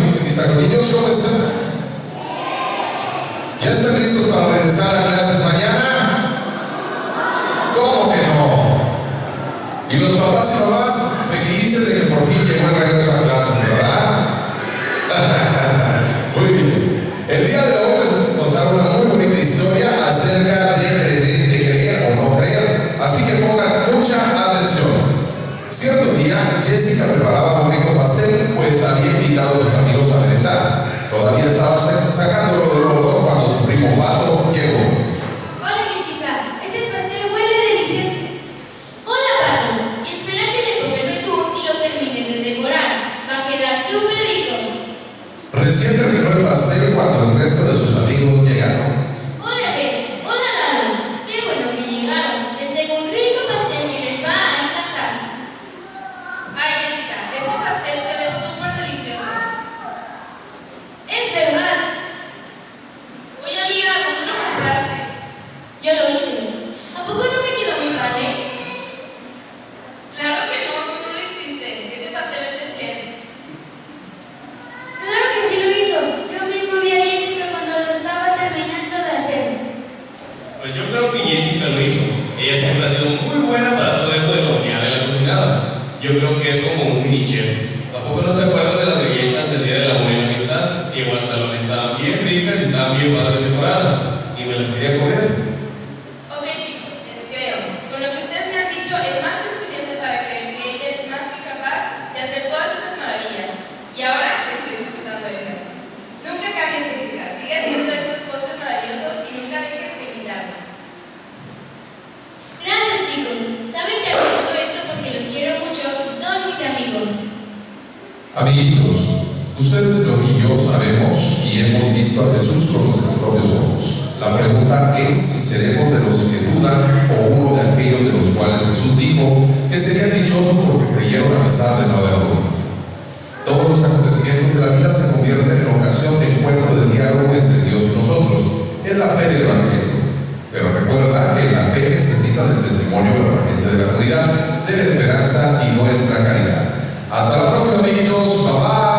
mi- mis ¿cómo están? ¿Ya están listos para regresar a clases mañana? ¿Cómo que no? Y los papás y mamás felices de que por fin llegó el regreso a clases, ¿verdad? Muy bien. El día de hoy les contar una muy bonita historia acerca de creer, o no creer. Así que pongan mucha atención. Cierto día, Jessica preparaba un rico pastel, pues había invitado a sus amigos a merendar. Todavía estaba sa- sacándolo del horno cuando su primo Pato llegó. Hola Jessica, ese pastel huele delicioso. Hola Pato, y espera que le ponga el betún y lo termine de decorar. Va a quedar súper rico. Recién terminó el pastel cuando el resto de sus amigos llegaron. Hola Ben, hola Lalo. Qué bueno que llegaron. Les tengo un rico pastel que les va a encantar. Ay, Jessica, este pastel se ve súper delicioso. Es verdad, Oye, amiga, ¿dónde lo compraste? yo lo hice. ¿A poco no me quedó mi padre? Claro que no, tú no lo hiciste. Ese pastel es de chef. Claro que sí lo hizo. Yo mismo vi a Jessica cuando lo estaba terminando de hacer. Pues yo creo que Jessica lo hizo. Ella siempre ha sido muy buena para todo eso de la horneada y la cocinada. Yo creo que es como un mini chef. ¿A poco no se acuerdan de las galletas del Día del Amor y la Amistad? Igual salón estaban bien ricas y estaban bien padres decoradas. Y me las quería comer. Ok, chicos, les creo. Con lo que ustedes me han dicho es más que suficiente para creer que ella es más que capaz de hacer todas estas maravillas. Y ahora estoy disfrutando de ella. Nunca cambien, Chicos. Saben que hago todo esto porque los quiero mucho y son mis amigos. Amiguitos, ustedes lo y yo sabemos y hemos visto a Jesús con nuestros propios ojos. La pregunta es si seremos de los que dudan o uno de aquellos de los cuales Jesús dijo que serían dichosos porque creyeron a pesar de no haberlo visto. Todos los acontecimientos de la vida se convierten en ocasión de encuentro de diálogo entre Dios y nosotros. Es la fe del del testimonio permanente de la comunidad, de la esperanza y nuestra caridad. Hasta la próxima, amiguitos. Bye bye.